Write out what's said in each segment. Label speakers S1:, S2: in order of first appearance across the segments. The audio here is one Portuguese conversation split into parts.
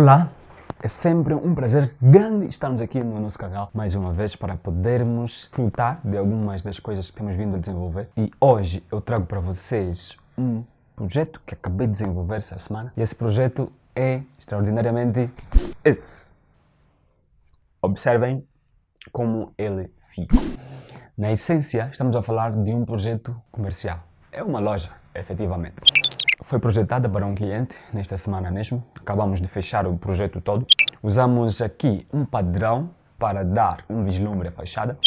S1: Olá, é sempre um prazer grande estarmos aqui no nosso canal mais uma vez para podermos frutar de algumas das coisas que temos vindo a desenvolver. E hoje eu trago para vocês um projeto que acabei de desenvolver essa semana e esse projeto é extraordinariamente esse. Observem como ele fica. Na essência, estamos a falar de um projeto comercial. É uma loja, efetivamente. Foi projetada para um cliente nesta semana mesmo. Acabamos de fechar o projeto todo. Usamos aqui um padrão para dar um vislumbre à fachada.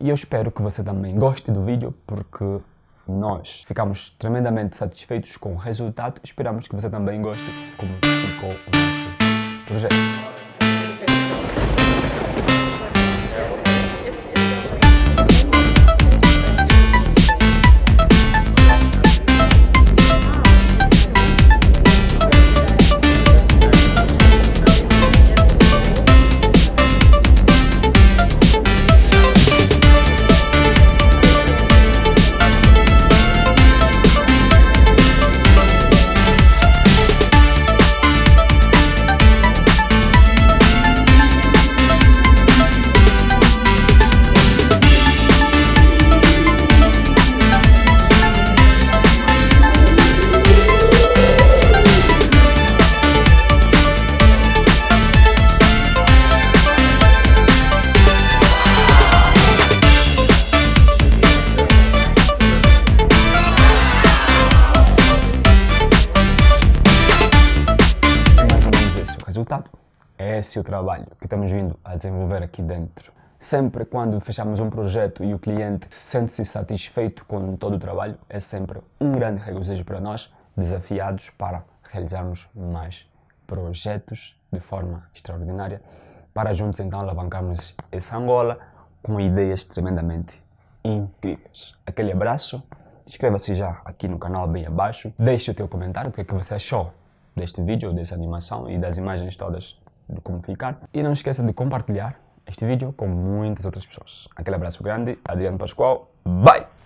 S1: E eu espero que você também goste do vídeo, porque nós ficamos tremendamente satisfeitos com o resultado. Esperamos que você também goste como ficou o nosso projeto. Resultado. É esse o trabalho que estamos vindo a desenvolver aqui dentro. Sempre quando fechamos um projeto e o cliente sente-se satisfeito com todo o trabalho, é sempre um grande regozijo para nós, desafiados para realizarmos mais projetos de forma extraordinária, para juntos então alavancarmos essa Angola com ideias tremendamente incríveis. Aquele abraço, inscreva-se já aqui no canal bem abaixo, deixe o teu comentário, o que, é que você achou deste vídeo, dessa animação e das imagens todas de como ficar. E não esqueça de compartilhar este vídeo com muitas outras pessoas. Aquele abraço grande, Adriano Pascoal, bye!